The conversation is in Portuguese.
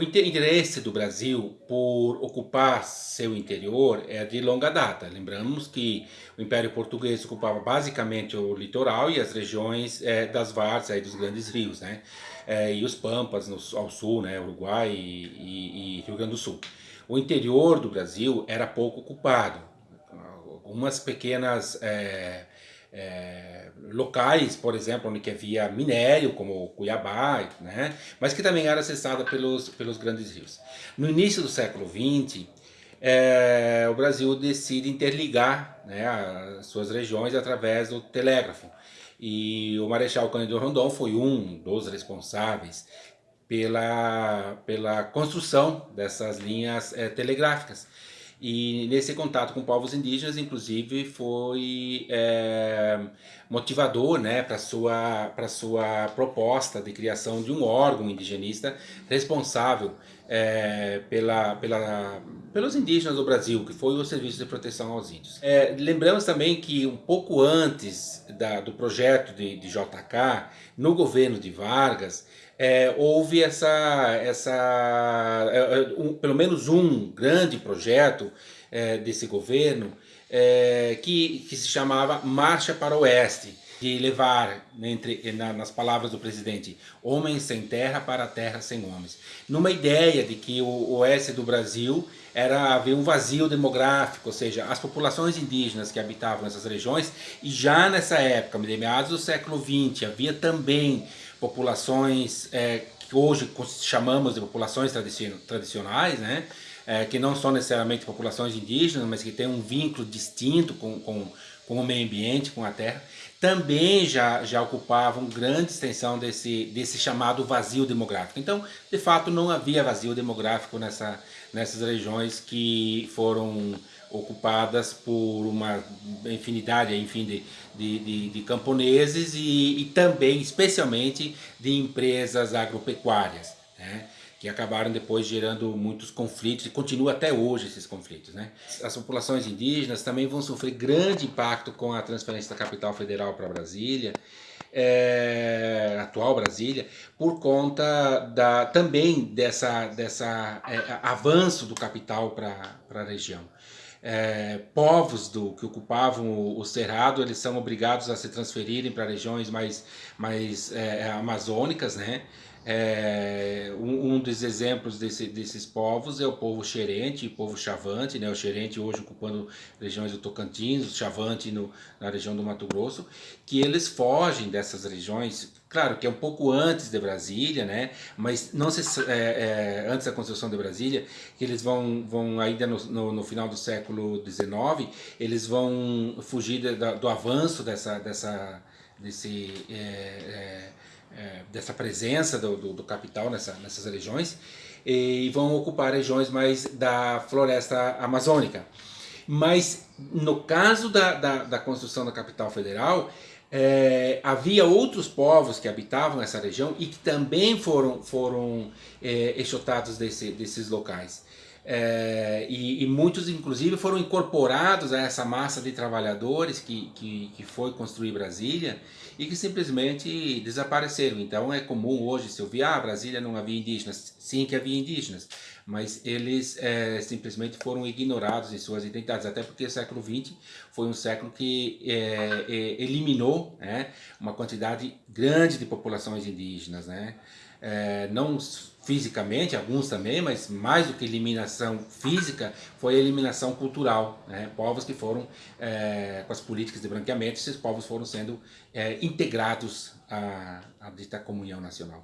O interesse do Brasil por ocupar seu interior é de longa data. Lembramos que o Império Português ocupava basicamente o litoral e as regiões é, das várzeas, dos grandes rios, né? É, e os pampas no, ao sul, né? Uruguai e, e, e Rio Grande do Sul. O interior do Brasil era pouco ocupado. Algumas pequenas é, é, locais, por exemplo, onde havia minério, como Cuiabá, né? mas que também era acessada pelos, pelos grandes rios. No início do século XX, é, o Brasil decide interligar né, as suas regiões através do telégrafo. E o Marechal Cândido Rondon foi um dos responsáveis pela, pela construção dessas linhas é, telegráficas. E nesse contato com povos indígenas, inclusive, foi é, motivador né, para a sua, sua proposta de criação de um órgão indigenista responsável é, pela, pela, pelos indígenas do Brasil, que foi o Serviço de Proteção aos Índios. É, lembramos também que um pouco antes da, do projeto de, de JK, no governo de Vargas, é, houve essa, essa é, é, um, pelo menos um grande projeto é, desse governo que, que se chamava Marcha para o Oeste, de levar, entre, na, nas palavras do presidente, homens sem terra para terra sem homens. Numa ideia de que o oeste do Brasil era haver um vazio demográfico, ou seja, as populações indígenas que habitavam essas regiões, e já nessa época, meados do século XX, havia também populações é, que hoje chamamos de populações tradicionais, né? É, que não são necessariamente populações indígenas, mas que têm um vínculo distinto com, com, com o meio ambiente, com a terra, também já, já ocupavam grande extensão desse, desse chamado vazio demográfico. Então, de fato, não havia vazio demográfico nessa, nessas regiões que foram ocupadas por uma infinidade enfim, de, de, de, de camponeses e, e, também, especialmente, de empresas agropecuárias, né? Que acabaram depois gerando muitos conflitos e continua até hoje esses conflitos. Né? As populações indígenas também vão sofrer grande impacto com a transferência da capital federal para Brasília, é, atual Brasília, por conta da, também dessa, dessa é, avanço do capital para a região é, povos do, que ocupavam o, o, Cerrado, eles são obrigados a se transferirem para regiões mais, mais é, amazônicas, né? É, um, um, dos exemplos desse, desses povos é o povo xerente, o povo chavante, né? o xerente hoje ocupando regiões do Tocantins, o chavante no, na região do Mato Grosso, que eles fogem dessas regiões, claro que é um pouco antes de Brasília, né? mas não se, é, é, antes da construção de Brasília, que eles vão, vão ainda no, no, no final do século XIX, eles vão fugir de, do avanço dessa, dessa, é, é, é, dessa presença do, do, do, capital nessa, nessas regiões e vão ocupar regiões mais da floresta amazônica. Mas no caso da, da, da construção da capital federal, é, havia outros povos que habitavam essa região e que também foram, foram é, exotados desse, desses locais. É, e, e, muitos inclusive foram incorporados a essa massa de trabalhadores que, que, que, foi construir Brasília e que simplesmente desapareceram. Então é comum hoje se ouvir, ah, Brasília não havia indígenas. Sim que havia indígenas, mas eles é, simplesmente foram ignorados em suas identidades, até porque o século XX foi um século que é, é, eliminou né, uma quantidade grande de populações indígenas, né? É, não fisicamente, alguns também, mas mais do que eliminação física, foi eliminação cultural. Né? Povos que foram, é, com as políticas de branqueamento, esses povos foram sendo é, integrados à, à dita comunhão nacional.